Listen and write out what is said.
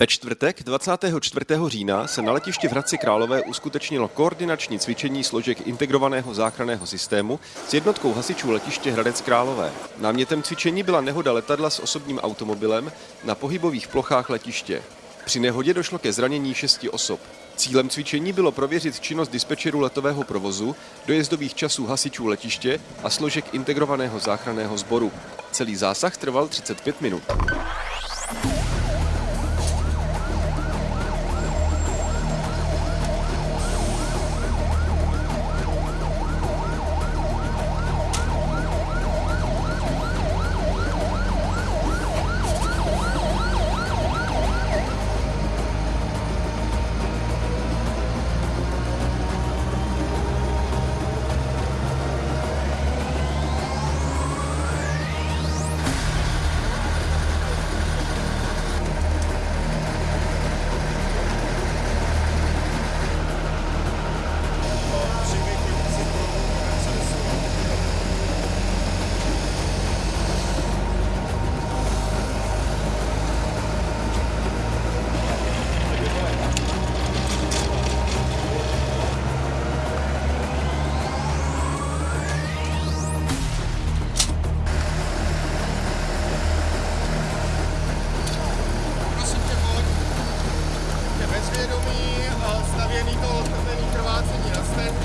Ve čtvrtek 24. října se na letišti v Hradci Králové uskutečnilo koordinační cvičení složek integrovaného záchranného systému s jednotkou hasičů letiště Hradec Králové. Námětem cvičení byla nehoda letadla s osobním automobilem na pohybových plochách letiště. Při nehodě došlo ke zranění šesti osob. Cílem cvičení bylo prověřit činnost dispečerů letového provozu, dojezdových časů hasičů letiště a složek integrovaného záchranného sboru. Celý zásah trval 35 minut. Eh, stavěný to odtrvený krvácení na stehně,